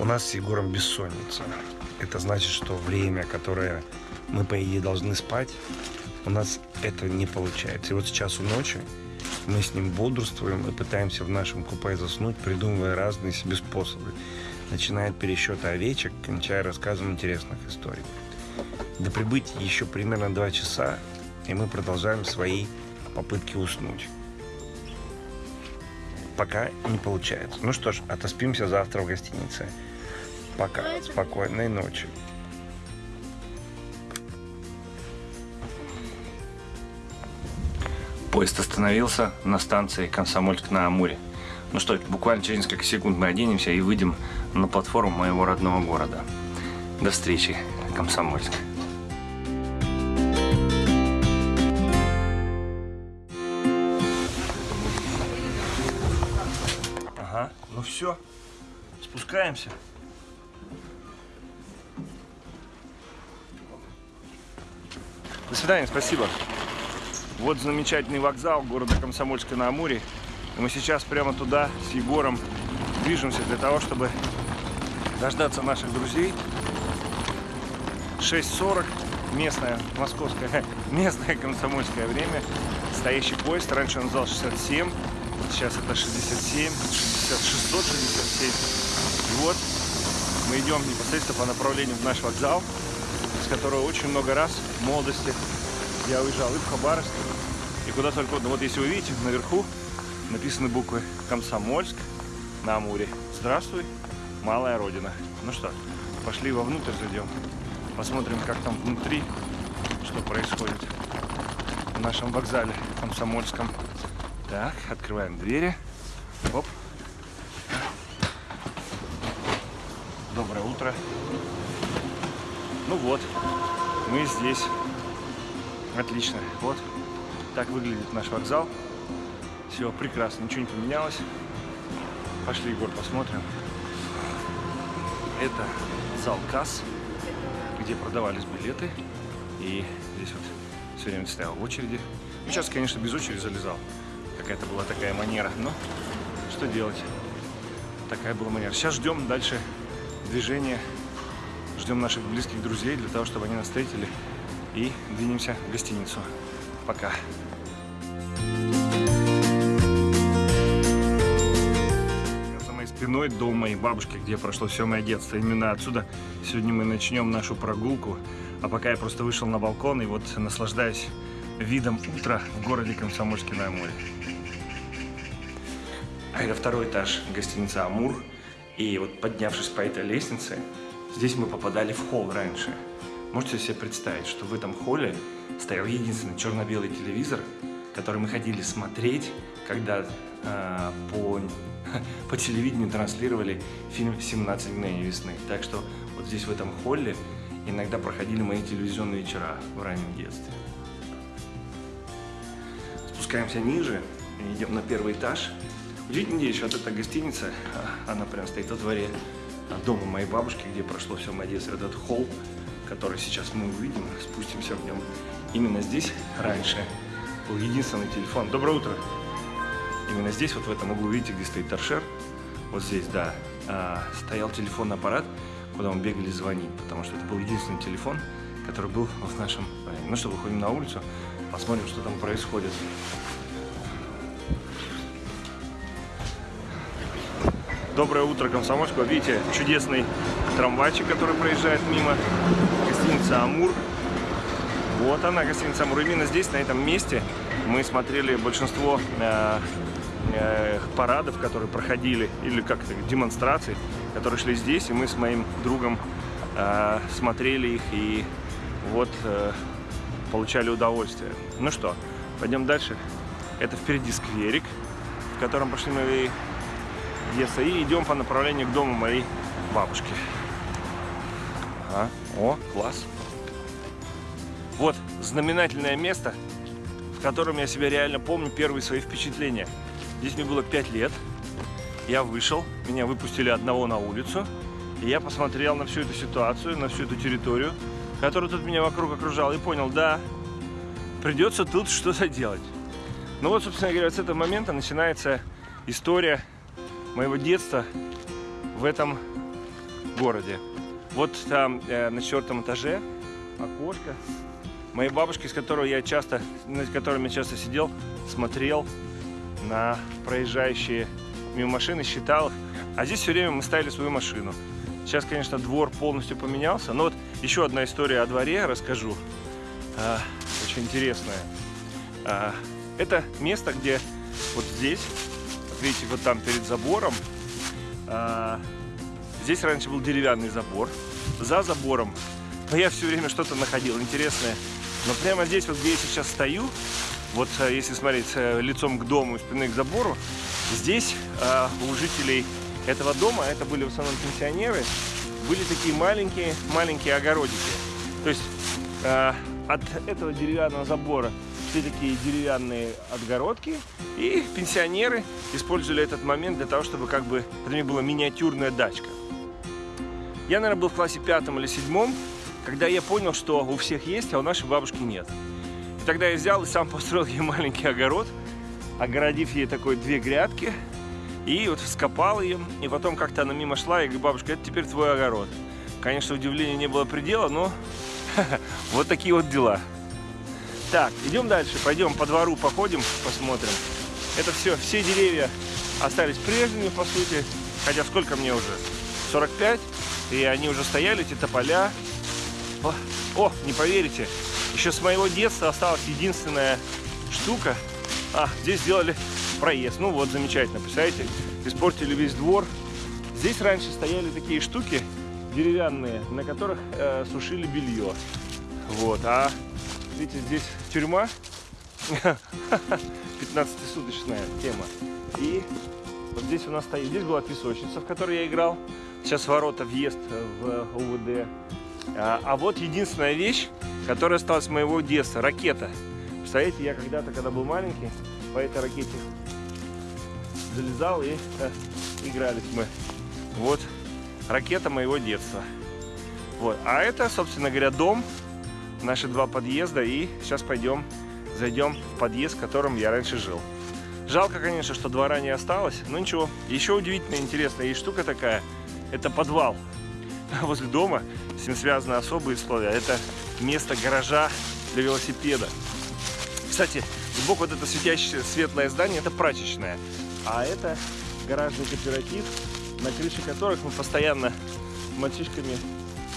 У нас с Егором бессонница. Это значит, что время, которое мы, по идее, должны спать, у нас это не получается. И вот сейчас у ночи мы с ним бодрствуем и пытаемся в нашем купе заснуть, придумывая разные себе способы. Начиная от пересчета овечек, кончая рассказом интересных историй. До прибытия еще примерно два часа, и мы продолжаем свои попытки уснуть. Пока не получается. Ну что ж, отоспимся завтра в гостинице. Пока. Спокойной ночи. Поезд остановился на станции Комсомольск на Амуре. Ну что, буквально через несколько секунд мы оденемся и выйдем на платформу моего родного города. До встречи, Комсомольск. Ага, ну все, спускаемся. До свидания, спасибо. Вот замечательный вокзал города Комсомольска на Амуре. И мы сейчас прямо туда с Егором движемся для того, чтобы дождаться наших друзей. 6.40 местное, московское, местное комсомольское время. Стоящий поезд. Раньше он называл 67, сейчас это 67, 667. И вот мы идем непосредственно по направлению в наш вокзал, которого очень много раз в молодости я уезжал и в Хабаровск, и куда только угодно. Вот если вы видите, наверху написаны буквы «Комсомольск» на Амуре. Здравствуй, малая родина. Ну что, пошли вовнутрь зайдем. Посмотрим, как там внутри, что происходит в нашем вокзале комсомольском. Так, открываем двери. Оп. Доброе утро. Ну вот, мы здесь. Отлично. Вот так выглядит наш вокзал. Все прекрасно, ничего не поменялось. Пошли, Егор, посмотрим. Это зал касс, где продавались билеты. И здесь вот все время стоял в очереди. Ну, сейчас, конечно, без очереди залезал. Какая-то была такая манера. Но что делать? Такая была манера. Сейчас ждем дальше движения. Ждем наших близких друзей для того, чтобы они нас встретили. И двинемся в гостиницу. Пока. За моей спиной дом моей бабушки, где прошло все мое детство. Именно отсюда сегодня мы начнем нашу прогулку. А пока я просто вышел на балкон и вот наслаждаюсь видом утра в городе Комсомольске на Амуре. А это второй этаж гостиницы «Амур». И вот поднявшись по этой лестнице, здесь мы попадали в холл раньше. Можете себе представить, что в этом холле стоял единственный черно-белый телевизор, который мы ходили смотреть, когда э, по, по телевидению транслировали фильм «17 мгновений весны». Так что вот здесь, в этом холле, иногда проходили мои телевизионные вечера в раннем детстве. Спускаемся ниже, идем на первый этаж. Удивительная вещь, вот эта гостиница, она прям стоит во дворе дома моей бабушки, где прошло все мое детство. Этот холл, который сейчас мы увидим, спустимся в нем. Именно здесь раньше был единственный телефон. Доброе утро! Именно здесь, вот в этом углу, видите, где стоит торшер, вот здесь, да, а, стоял телефонный аппарат, куда мы бегали звонить, потому что это был единственный телефон, который был в нашем. Ну что, выходим на улицу, посмотрим, что там происходит. Доброе утро, Комсомольск. Видите чудесный трамвайчик, который проезжает мимо. Гостиница «Амур». Вот она, гостиница «Амур». Именно здесь, на этом месте, мы смотрели большинство э, э, парадов, которые проходили, или как-то демонстраций, которые шли здесь. И мы с моим другом э, смотрели их и вот э, получали удовольствие. Ну что, пойдем дальше. Это впереди скверик, в котором пошли мои детства. И идем по направлению к дому моей бабушки. Ага. О, класс. Вот знаменательное место, в котором я себя реально помню первые свои впечатления. Здесь мне было 5 лет. Я вышел, меня выпустили одного на улицу. И я посмотрел на всю эту ситуацию, на всю эту территорию, которая тут меня вокруг окружала, и понял, да, придется тут что-то делать. Ну вот, собственно говоря, с этого момента начинается история моего детства в этом городе. Вот там э, на четвертом этаже окошко. Моей бабушки, с которой я часто, с которыми я часто сидел, смотрел на проезжающие мимо машины, считал их. А здесь все время мы ставили свою машину. Сейчас, конечно, двор полностью поменялся. Но вот еще одна история о дворе расскажу. А, очень интересная. А, это место, где вот здесь, видите, вот там перед забором, а, здесь раньше был деревянный забор. За забором, но я все время что-то находил интересное. Но прямо здесь, вот где я сейчас стою, вот э, если смотреть э, лицом к дому, спиной к забору, здесь э, у жителей этого дома, это были в основном пенсионеры, были такие маленькие, маленькие огородики. То есть от этого деревянного забора все такие деревянные отгородки, и пенсионеры использовали этот момент для того, чтобы как бы, это мне была миниатюрная дачка. Я, наверное, был в классе пятом или седьмом, когда я понял, что у всех есть, а у нашей бабушки нет. И тогда я взял и сам построил ей маленький огород, огородив ей такой две грядки, и вот вскопал ее, и потом как-то она мимо шла, и говорю, бабушка, это теперь твой огород. Конечно, удивления не было предела, но вот такие вот дела. Так, идем дальше, пойдем по двору походим, посмотрим. Это все, все деревья остались прежними, по сути. Хотя сколько мне уже? 45. И они уже стояли, эти тополя. О, о, не поверите, еще с моего детства осталась единственная штука. А, здесь сделали проезд. Ну вот, замечательно, представляете? Испортили весь двор. Здесь раньше стояли такие штуки деревянные, на которых э, сушили белье. Вот, а видите, здесь тюрьма, 15-суточная тема. И вот здесь у нас стоит, здесь была песочница, в которой я играл. Сейчас ворота, въезд в УВД. А, а вот единственная вещь, которая осталась моего детства, ракета. Представляете, я когда-то, когда был маленький, по этой ракете залезал и э, игрались мы. Вот ракета моего детства. Вот. А это, собственно говоря, дом, наши два подъезда. И сейчас пойдем, зайдем в подъезд, в котором я раньше жил. Жалко, конечно, что двора не осталось, но ничего. Еще удивительная, интересная есть штука такая. Это подвал возле дома. С ним связаны особые условия. Это место гаража для велосипеда. Кстати, сбоку вот это светящее светлое здание, это прачечная. А это гаражный кооператив, на крыше которых мы постоянно мальчишками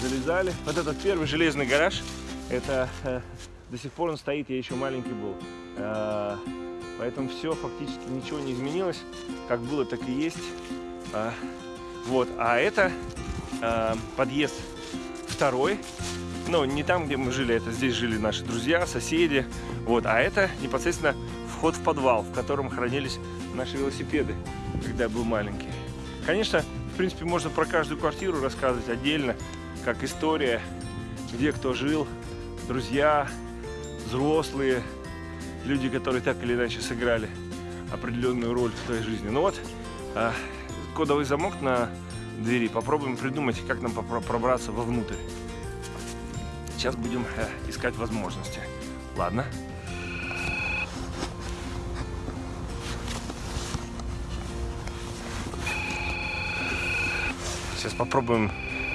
залезали. Вот этот первый железный гараж, это э, до сих пор он стоит, я еще маленький был. Э, поэтому все, фактически ничего не изменилось. Как было, так и есть. Э, вот, а это подъезд второй. Ну, не там, где мы жили, это здесь жили наши друзья, соседи. Вот, а это непосредственно вход в подвал, в котором хранились наши велосипеды, когда я был маленький. Конечно, в принципе, можно про каждую квартиру рассказывать отдельно, как история, где кто жил, друзья, взрослые, люди, которые так или иначе сыграли определенную роль в твоей жизни. Ну вот, а, кодовый замок на двери. Попробуем придумать, как нам пробраться вовнутрь. Сейчас будем э, искать возможности. Ладно? Сейчас попробуем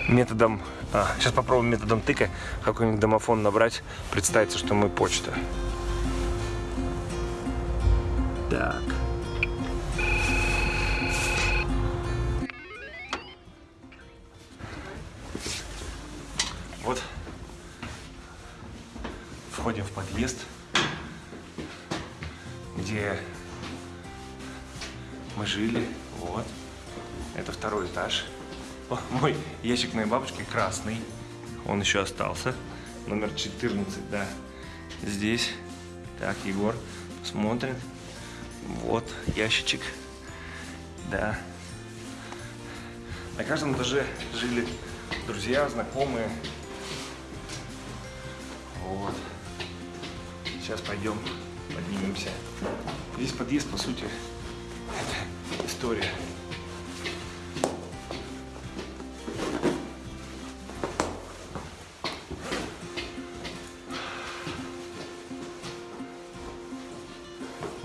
методом, а, сейчас попробуем методом тыка какой-нибудь домофон набрать, представится, что мы почта. Так. Мой ящик моей бабушки красный. Он еще остался. Номер 14, да. Здесь. Так, Егор, смотрим. Вот ящичек. Да. На каждом этаже жили друзья, знакомые. Вот. Сейчас пойдем, поднимемся. Здесь подъезд, по сути, это история.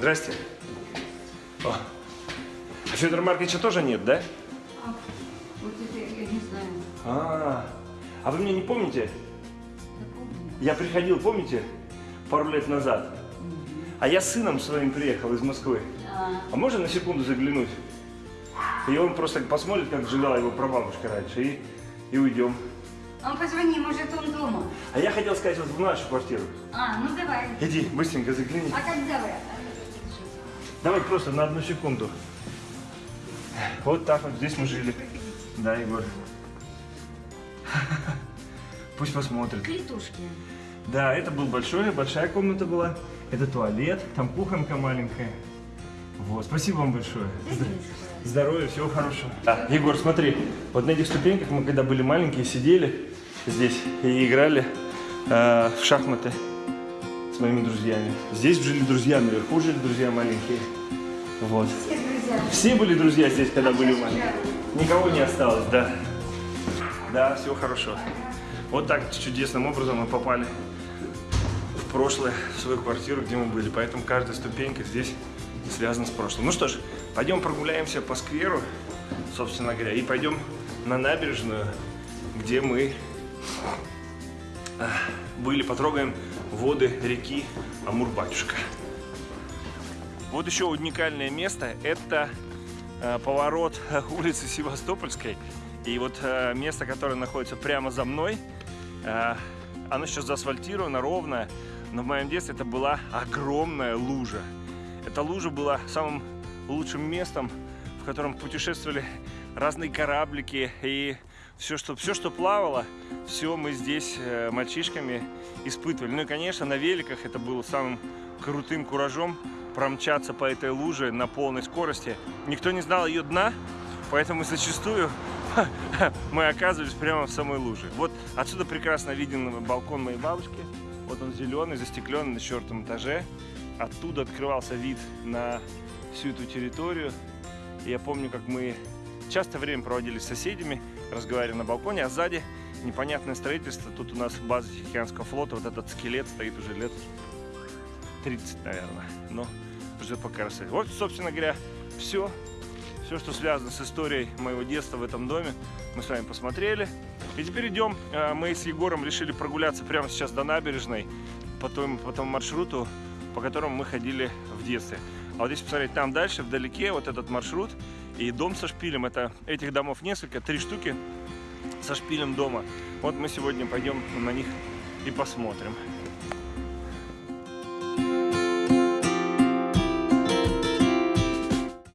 Здрасте. О. А Федора Марковича тоже нет, да? А, вот это я не знаю. А, а вы меня не помните? Я помню. Я приходил, помните, пару лет назад? А я с сыном своим приехал из Москвы. А, А можно на секунду заглянуть? И он просто посмотрит, как жила его прабабушка раньше, и, и уйдем. он позвони, может он дома. А я хотел сказать вот в нашу квартиру. А, ну давай. Иди, быстренько загляни. А когда вы? Давай просто на одну секунду. Вот так вот здесь мы жили. Да, Егор. Пусть посмотрит. Клетушки. Да, это был большой, большая комната была. Это туалет, там кухонка маленькая. Вот, спасибо вам большое. Здоровья, всего хорошего. Да, Егор, смотри, вот на этих ступеньках мы когда были маленькие, сидели здесь и играли э, в шахматы с моими друзьями. Здесь жили друзья, наверху жили друзья маленькие. Вот. Все друзья. Все были друзья здесь, когда были маленькие. Никого не осталось, да. Да, всего хорошего. Вот так чудесным образом мы попали в прошлое, в свою квартиру, где мы были. Поэтому каждая ступенька здесь связана с прошлым. Ну что ж, пойдем прогуляемся по скверу, собственно говоря, и пойдем на набережную, где мы а, были, потрогаем воды реки Амур-Батюшка. Вот еще уникальное место – это э, поворот улицы Севастопольской. И вот э, место, которое находится прямо за мной, э, оно сейчас заасфальтировано, ровное, но в моем детстве это была огромная лужа. Эта лужа была самым лучшим местом, в котором путешествовали разные кораблики и все, что, все, что плавало, все мы здесь э, мальчишками испытывали. Ну и, конечно, на великах это было самым крутым куражом промчаться по этой луже на полной скорости. Никто не знал ее дна, поэтому зачастую мы оказывались прямо в самой луже. Вот отсюда прекрасно виден балкон моей бабушки. Вот он зеленый, застекленный на четвертом этаже. Оттуда открывался вид на всю эту территорию. Я помню, как мы часто время проводили с соседями, разговаривали на балконе, а сзади непонятное строительство. Тут у нас база Тихоокеанского флота, вот этот скелет стоит уже лет 30, наверное. Но ждет пока рассвет. Вот, собственно говоря, все. Все, что связано с историей моего детства в этом доме, мы с вами посмотрели. И теперь идем. Э, Мы с Егором решили прогуляться прямо сейчас до набережной по тому, по тому маршруту, по которому мы ходили в детстве. А вот если посмотреть там дальше, вдалеке, вот этот маршрут и дом со шпилем. Это этих домов несколько, три штуки со шпилем дома. Вот мы сегодня пойдем на них и посмотрим.